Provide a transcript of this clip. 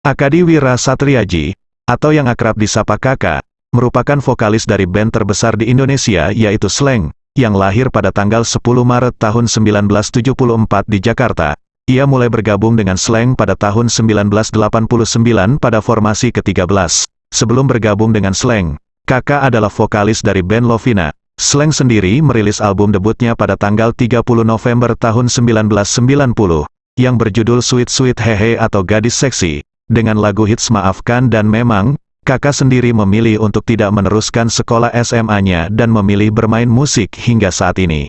Akadi Wira Satriaji, atau yang akrab disapa Kakak, merupakan vokalis dari band terbesar di Indonesia yaitu Slang, yang lahir pada tanggal 10 Maret tahun 1974 di Jakarta. Ia mulai bergabung dengan Slang pada tahun 1989 pada formasi ke-13. Sebelum bergabung dengan Slang, Kakak adalah vokalis dari band Lovina. Slang sendiri merilis album debutnya pada tanggal 30 November tahun 1990, yang berjudul Sweet Sweet Hehe atau Gadis Seksi, dengan lagu hits Maafkan dan Memang, kakak sendiri memilih untuk tidak meneruskan sekolah SMA-nya dan memilih bermain musik hingga saat ini.